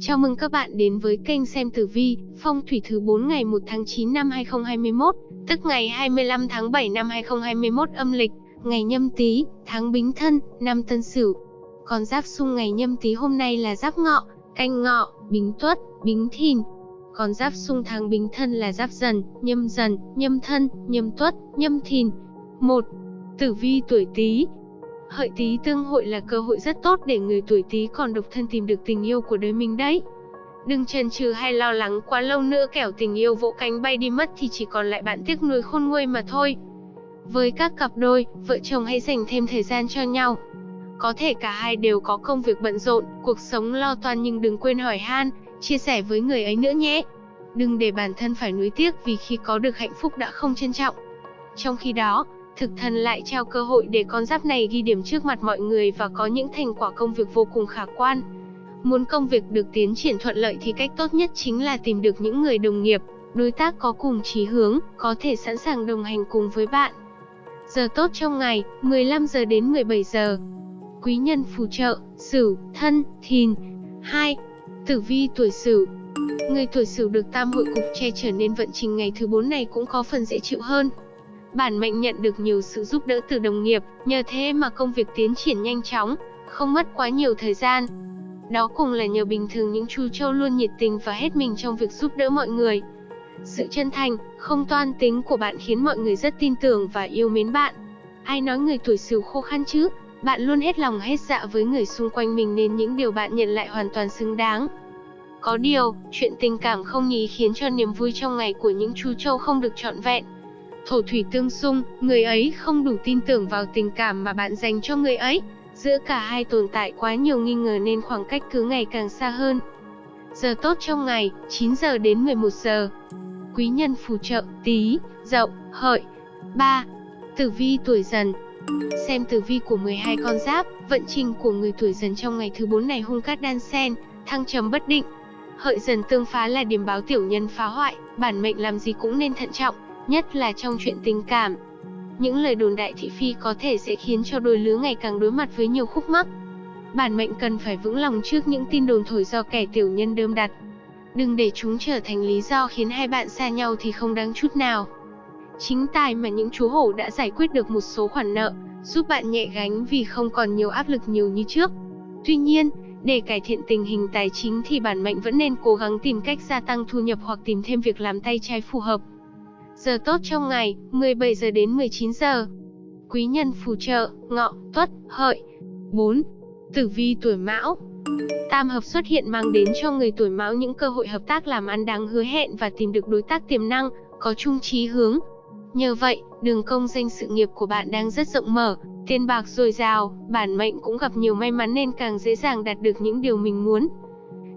Chào mừng các bạn đến với kênh xem tử vi, phong thủy thứ 4 ngày 1 tháng 9 năm 2021, tức ngày 25 tháng 7 năm 2021 âm lịch, ngày nhâm tý, tháng bính thân, năm tân sửu. Còn giáp xung ngày nhâm tý hôm nay là giáp ngọ, canh ngọ, bính tuất, bính thìn. Còn giáp xung tháng bính thân là giáp dần, nhâm dần, nhâm thân, nhâm tuất, nhâm thìn. 1. Tử vi tuổi Tý, Hợi Tý tương hội là cơ hội rất tốt để người tuổi Tý còn độc thân tìm được tình yêu của đời mình đấy. Đừng chần chừ hay lo lắng quá lâu nữa kẻo tình yêu vỗ cánh bay đi mất thì chỉ còn lại bạn tiếc nuối khôn nguôi mà thôi. Với các cặp đôi, vợ chồng hãy dành thêm thời gian cho nhau. Có thể cả hai đều có công việc bận rộn, cuộc sống lo toan nhưng đừng quên hỏi han, chia sẻ với người ấy nữa nhé. Đừng để bản thân phải nuối tiếc vì khi có được hạnh phúc đã không trân trọng. Trong khi đó, thực thần lại trao cơ hội để con giáp này ghi điểm trước mặt mọi người và có những thành quả công việc vô cùng khả quan. Muốn công việc được tiến triển thuận lợi thì cách tốt nhất chính là tìm được những người đồng nghiệp, đối tác có cùng chí hướng, có thể sẵn sàng đồng hành cùng với bạn. Giờ tốt trong ngày, 15 giờ đến 17 giờ. Quý nhân phù trợ, Sửu, Thân, Thìn. 2. Tử vi tuổi Sửu. Người tuổi Sửu được tam hội cục che trở nên vận trình ngày thứ 4 này cũng có phần dễ chịu hơn. Bản mệnh nhận được nhiều sự giúp đỡ từ đồng nghiệp, nhờ thế mà công việc tiến triển nhanh chóng, không mất quá nhiều thời gian. Đó cùng là nhờ bình thường những chú trâu luôn nhiệt tình và hết mình trong việc giúp đỡ mọi người. Sự chân thành, không toan tính của bạn khiến mọi người rất tin tưởng và yêu mến bạn. Ai nói người tuổi Sửu khô khăn chứ? Bạn luôn hết lòng hết dạ với người xung quanh mình nên những điều bạn nhận lại hoàn toàn xứng đáng. Có điều, chuyện tình cảm không nhí khiến cho niềm vui trong ngày của những chú trâu không được trọn vẹn. Thổ thủy tương xung, người ấy không đủ tin tưởng vào tình cảm mà bạn dành cho người ấy. Giữa cả hai tồn tại quá nhiều nghi ngờ nên khoảng cách cứ ngày càng xa hơn. Giờ tốt trong ngày, 9 giờ đến 11 giờ. Quý nhân phù trợ, tí, dậu, hợi. 3. Tử vi tuổi dần Xem tử vi của 12 con giáp, vận trình của người tuổi dần trong ngày thứ 4 này hung cát đan sen, thăng trầm bất định. Hợi dần tương phá là điểm báo tiểu nhân phá hoại, bản mệnh làm gì cũng nên thận trọng, nhất là trong chuyện tình cảm. Những lời đồn đại thị phi có thể sẽ khiến cho đôi lứa ngày càng đối mặt với nhiều khúc mắc. Bản mệnh cần phải vững lòng trước những tin đồn thổi do kẻ tiểu nhân đơm đặt. Đừng để chúng trở thành lý do khiến hai bạn xa nhau thì không đáng chút nào. Chính tài mà những chú hổ đã giải quyết được một số khoản nợ, giúp bạn nhẹ gánh vì không còn nhiều áp lực nhiều như trước. Tuy nhiên, để cải thiện tình hình tài chính thì bản mệnh vẫn nên cố gắng tìm cách gia tăng thu nhập hoặc tìm thêm việc làm tay trái phù hợp. Giờ tốt trong ngày, 17 giờ đến 19 giờ. Quý nhân phù trợ, ngọ, tuất, hợi. 4. Tử vi tuổi mão Tam hợp xuất hiện mang đến cho người tuổi mão những cơ hội hợp tác làm ăn đáng hứa hẹn và tìm được đối tác tiềm năng, có chung chí hướng. Nhờ vậy, đường công danh sự nghiệp của bạn đang rất rộng mở, tiền bạc dồi dào, bản mệnh cũng gặp nhiều may mắn nên càng dễ dàng đạt được những điều mình muốn.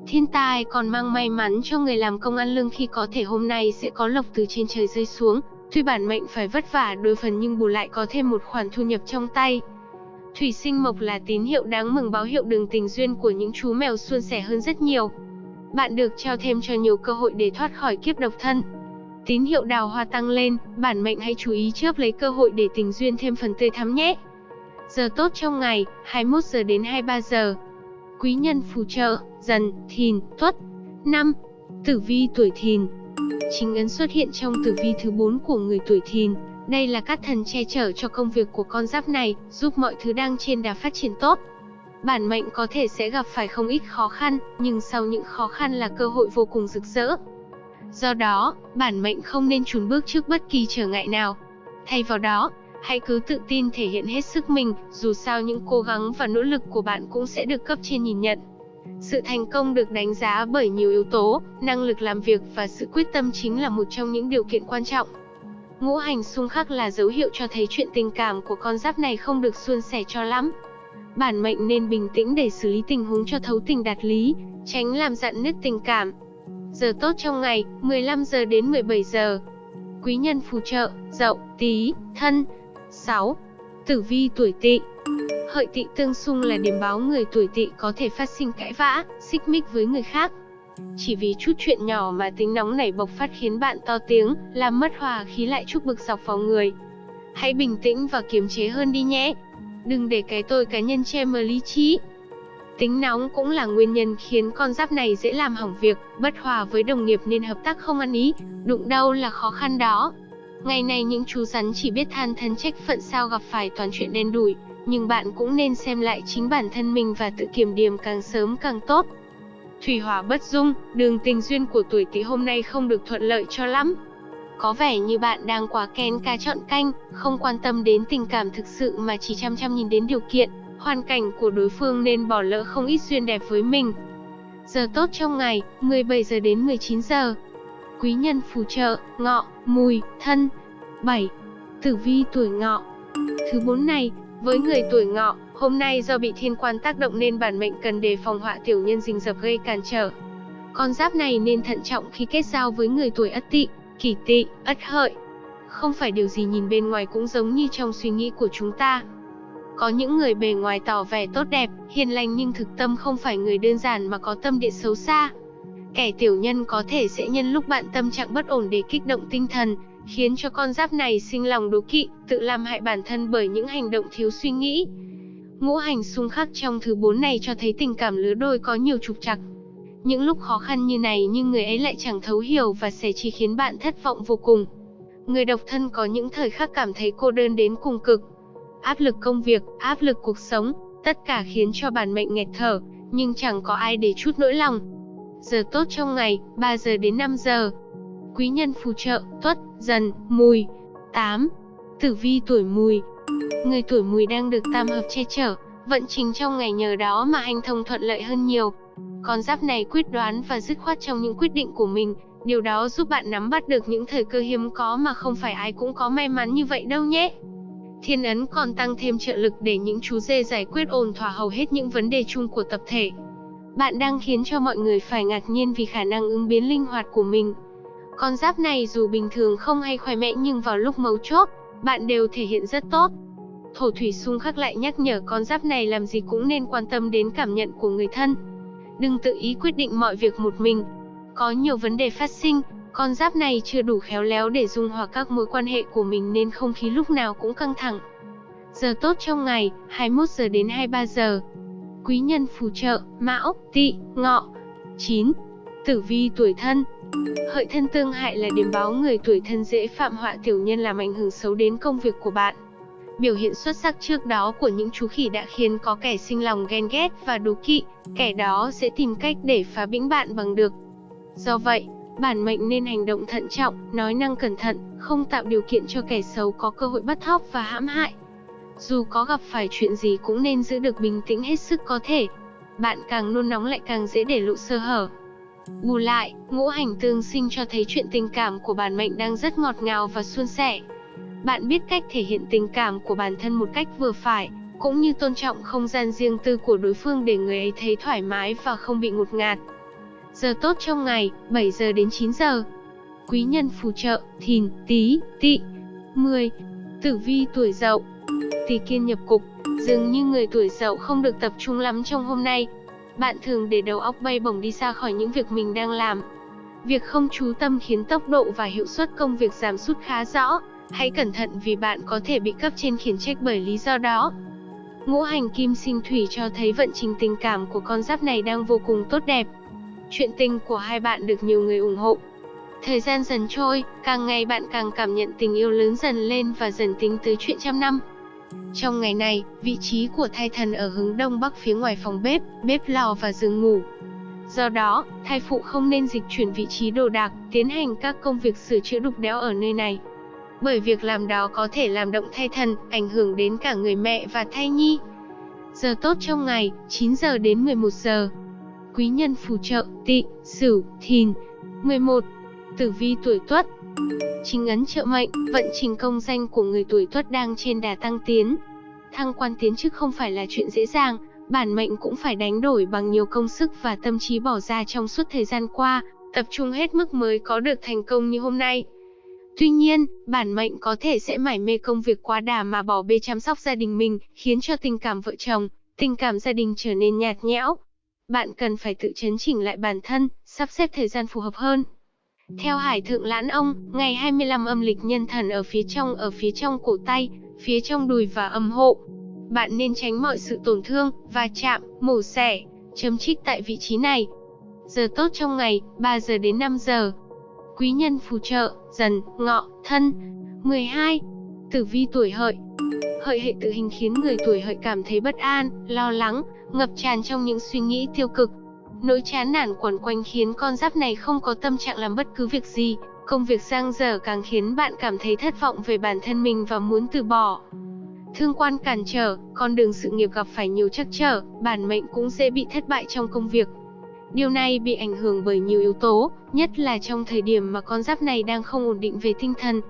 Thiên tai còn mang may mắn cho người làm công ăn lương khi có thể hôm nay sẽ có lộc từ trên trời rơi xuống, tuy bản mệnh phải vất vả đôi phần nhưng bù lại có thêm một khoản thu nhập trong tay. Thủy sinh mộc là tín hiệu đáng mừng báo hiệu đường tình duyên của những chú mèo suôn sẻ hơn rất nhiều. Bạn được trao thêm cho nhiều cơ hội để thoát khỏi kiếp độc thân. Tín hiệu đào hoa tăng lên, bản mệnh hãy chú ý chớp lấy cơ hội để tình duyên thêm phần tươi thắm nhé. Giờ tốt trong ngày, 21 giờ đến 23 giờ. Quý nhân phù trợ, dần, thìn, tuất. 5. Tử vi tuổi thìn Chính ấn xuất hiện trong tử vi thứ 4 của người tuổi thìn. Đây là các thần che chở cho công việc của con giáp này, giúp mọi thứ đang trên đà phát triển tốt. Bản mệnh có thể sẽ gặp phải không ít khó khăn, nhưng sau những khó khăn là cơ hội vô cùng rực rỡ. Do đó, bản mệnh không nên chùn bước trước bất kỳ trở ngại nào. Thay vào đó, hãy cứ tự tin thể hiện hết sức mình, dù sao những cố gắng và nỗ lực của bạn cũng sẽ được cấp trên nhìn nhận. Sự thành công được đánh giá bởi nhiều yếu tố, năng lực làm việc và sự quyết tâm chính là một trong những điều kiện quan trọng. Ngũ hành xung khắc là dấu hiệu cho thấy chuyện tình cảm của con giáp này không được suôn sẻ cho lắm. Bản mệnh nên bình tĩnh để xử lý tình huống cho thấu tình đạt lý, tránh làm dạn nứt tình cảm. Giờ tốt trong ngày, 15 giờ đến 17 giờ. Quý nhân phù trợ, Dậu, Tý, Thân. 6. Tử vi tuổi Tỵ. Hợi Tỵ tương xung là điểm báo người tuổi Tỵ có thể phát sinh cãi vã, xích mích với người khác. Chỉ vì chút chuyện nhỏ mà tính nóng nảy bộc phát khiến bạn to tiếng, làm mất hòa khí lại chút bực dọc vào người. Hãy bình tĩnh và kiềm chế hơn đi nhé. Đừng để cái tôi cá nhân che mờ lý trí. Tính nóng cũng là nguyên nhân khiến con giáp này dễ làm hỏng việc, bất hòa với đồng nghiệp nên hợp tác không ăn ý, đụng đâu là khó khăn đó. Ngày này những chú rắn chỉ biết than thân trách phận sao gặp phải toàn chuyện đen đủi, nhưng bạn cũng nên xem lại chính bản thân mình và tự kiểm điểm càng sớm càng tốt. Thủy hỏa bất dung, đường tình duyên của tuổi Tỵ hôm nay không được thuận lợi cho lắm. Có vẻ như bạn đang quá kén cá chọn canh, không quan tâm đến tình cảm thực sự mà chỉ chăm chăm nhìn đến điều kiện, hoàn cảnh của đối phương nên bỏ lỡ không ít duyên đẹp với mình. Giờ tốt trong ngày, 17 giờ đến 19 giờ. Quý nhân phù trợ, ngọ, mùi, thân. 7. Tử vi tuổi ngọ. Thứ bốn này, với người tuổi ngọ, hôm nay do bị thiên quan tác động nên bản mệnh cần đề phòng họa tiểu nhân rình rập gây cản trở. Con giáp này nên thận trọng khi kết giao với người tuổi ất tỵ, kỷ tỵ, ất hợi. Không phải điều gì nhìn bên ngoài cũng giống như trong suy nghĩ của chúng ta. Có những người bề ngoài tỏ vẻ tốt đẹp, hiền lành nhưng thực tâm không phải người đơn giản mà có tâm địa xấu xa. Kẻ tiểu nhân có thể sẽ nhân lúc bạn tâm trạng bất ổn để kích động tinh thần, khiến cho con giáp này sinh lòng đố kỵ, tự làm hại bản thân bởi những hành động thiếu suy nghĩ. Ngũ hành xung khắc trong thứ bốn này cho thấy tình cảm lứa đôi có nhiều trục trặc. Những lúc khó khăn như này nhưng người ấy lại chẳng thấu hiểu và sẽ chỉ khiến bạn thất vọng vô cùng. Người độc thân có những thời khắc cảm thấy cô đơn đến cùng cực. Áp lực công việc, áp lực cuộc sống, tất cả khiến cho bản mệnh nghẹt thở, nhưng chẳng có ai để chút nỗi lòng. Giờ tốt trong ngày, 3 giờ đến 5 giờ. Quý nhân phù trợ, tuất, dần, mùi. 8. Tử vi tuổi mùi. Người tuổi mùi đang được tam hợp che chở, vận trình trong ngày nhờ đó mà hành thông thuận lợi hơn nhiều. Con giáp này quyết đoán và dứt khoát trong những quyết định của mình, điều đó giúp bạn nắm bắt được những thời cơ hiếm có mà không phải ai cũng có may mắn như vậy đâu nhé. Thiên ấn còn tăng thêm trợ lực để những chú dê giải quyết ổn thỏa hầu hết những vấn đề chung của tập thể. Bạn đang khiến cho mọi người phải ngạc nhiên vì khả năng ứng biến linh hoạt của mình. Con giáp này dù bình thường không hay khỏe mẽ nhưng vào lúc mấu chốt, bạn đều thể hiện rất tốt. Thổ thủy xung khắc lại nhắc nhở con giáp này làm gì cũng nên quan tâm đến cảm nhận của người thân. Đừng tự ý quyết định mọi việc một mình. Có nhiều vấn đề phát sinh, con giáp này chưa đủ khéo léo để dung hòa các mối quan hệ của mình nên không khí lúc nào cũng căng thẳng. Giờ tốt trong ngày, 21 giờ đến 23 giờ. Quý nhân phù trợ, Mão, Tỵ, Ngọ. 9. Tử vi tuổi thân. Hợi thân tương hại là điểm báo người tuổi thân dễ phạm họa tiểu nhân làm ảnh hưởng xấu đến công việc của bạn. Biểu hiện xuất sắc trước đó của những chú khỉ đã khiến có kẻ sinh lòng ghen ghét và đố kỵ, kẻ đó sẽ tìm cách để phá bĩnh bạn bằng được. Do vậy, bản mệnh nên hành động thận trọng, nói năng cẩn thận, không tạo điều kiện cho kẻ xấu có cơ hội bắt thóc và hãm hại. Dù có gặp phải chuyện gì cũng nên giữ được bình tĩnh hết sức có thể. Bạn càng nôn nóng lại càng dễ để lộ sơ hở. Bù lại, ngũ hành tương sinh cho thấy chuyện tình cảm của bản mệnh đang rất ngọt ngào và suôn sẻ. Bạn biết cách thể hiện tình cảm của bản thân một cách vừa phải, cũng như tôn trọng không gian riêng tư của đối phương để người ấy thấy thoải mái và không bị ngột ngạt. Giờ tốt trong ngày, 7 giờ đến 9 giờ. Quý nhân phù trợ, thìn, tí, tỵ. 10. Tử vi tuổi dậu. Tỳ kiên nhập cục, dường như người tuổi dậu không được tập trung lắm trong hôm nay. Bạn thường để đầu óc bay bổng đi xa khỏi những việc mình đang làm. Việc không chú tâm khiến tốc độ và hiệu suất công việc giảm sút khá rõ. Hãy cẩn thận vì bạn có thể bị cấp trên khiển trách bởi lý do đó. Ngũ hành kim sinh thủy cho thấy vận trình tình cảm của con giáp này đang vô cùng tốt đẹp. Chuyện tình của hai bạn được nhiều người ủng hộ. Thời gian dần trôi, càng ngày bạn càng cảm nhận tình yêu lớn dần lên và dần tính tới chuyện trăm năm. Trong ngày này, vị trí của thai thần ở hướng đông bắc phía ngoài phòng bếp, bếp lò và giường ngủ. Do đó, thai phụ không nên dịch chuyển vị trí đồ đạc, tiến hành các công việc sửa chữa đục đẽo ở nơi này. Bởi việc làm đó có thể làm động thai thần, ảnh hưởng đến cả người mẹ và thai nhi. Giờ tốt trong ngày, 9 giờ đến 11 giờ. Quý nhân phù trợ, tỵ, sửu, thìn. 11. Tử vi tuổi tuất Chính ấn trợ mệnh, vận trình công danh của người tuổi tuất đang trên đà tăng tiến. Thăng quan tiến chức không phải là chuyện dễ dàng, bản mệnh cũng phải đánh đổi bằng nhiều công sức và tâm trí bỏ ra trong suốt thời gian qua, tập trung hết mức mới có được thành công như hôm nay. Tuy nhiên, bản mệnh có thể sẽ mải mê công việc quá đà mà bỏ bê chăm sóc gia đình mình, khiến cho tình cảm vợ chồng, tình cảm gia đình trở nên nhạt nhẽo. Bạn cần phải tự chấn chỉnh lại bản thân, sắp xếp thời gian phù hợp hơn. Theo Hải Thượng Lãn Ông, ngày 25 âm lịch nhân thần ở phía trong ở phía trong cổ tay, phía trong đùi và âm hộ. bạn nên tránh mọi sự tổn thương, va chạm, mổ xẻ, chấm trích tại vị trí này. Giờ tốt trong ngày, 3 giờ đến 5 giờ. Quý nhân phù trợ, dần, ngọ, thân. 12. Tử vi tuổi hợi Hợi hệ tự hình khiến người tuổi hợi cảm thấy bất an, lo lắng, ngập tràn trong những suy nghĩ tiêu cực. Nỗi chán nản quẩn quanh khiến con giáp này không có tâm trạng làm bất cứ việc gì, công việc giang dở càng khiến bạn cảm thấy thất vọng về bản thân mình và muốn từ bỏ. Thương quan cản trở, con đường sự nghiệp gặp phải nhiều trắc trở, bản mệnh cũng dễ bị thất bại trong công việc. Điều này bị ảnh hưởng bởi nhiều yếu tố, nhất là trong thời điểm mà con giáp này đang không ổn định về tinh thần.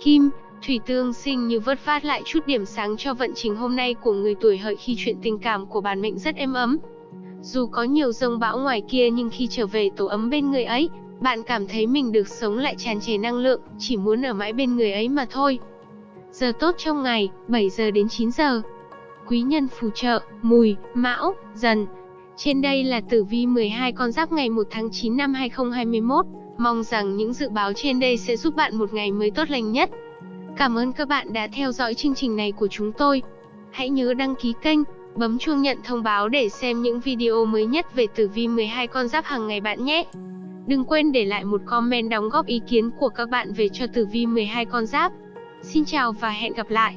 Kim, thủy tương sinh như vớt vát lại chút điểm sáng cho vận trình hôm nay của người tuổi hợi khi chuyện tình cảm của bản mệnh rất êm ấm. Dù có nhiều rông bão ngoài kia nhưng khi trở về tổ ấm bên người ấy, bạn cảm thấy mình được sống lại tràn trề năng lượng, chỉ muốn ở mãi bên người ấy mà thôi. Giờ tốt trong ngày, 7 giờ đến 9 giờ. Quý nhân phù trợ, mùi, mão, dần. Trên đây là tử vi 12 con giáp ngày 1 tháng 9 năm 2021. Mong rằng những dự báo trên đây sẽ giúp bạn một ngày mới tốt lành nhất. Cảm ơn các bạn đã theo dõi chương trình này của chúng tôi. Hãy nhớ đăng ký kênh, bấm chuông nhận thông báo để xem những video mới nhất về tử vi 12 con giáp hàng ngày bạn nhé. Đừng quên để lại một comment đóng góp ý kiến của các bạn về cho tử vi 12 con giáp. Xin chào và hẹn gặp lại.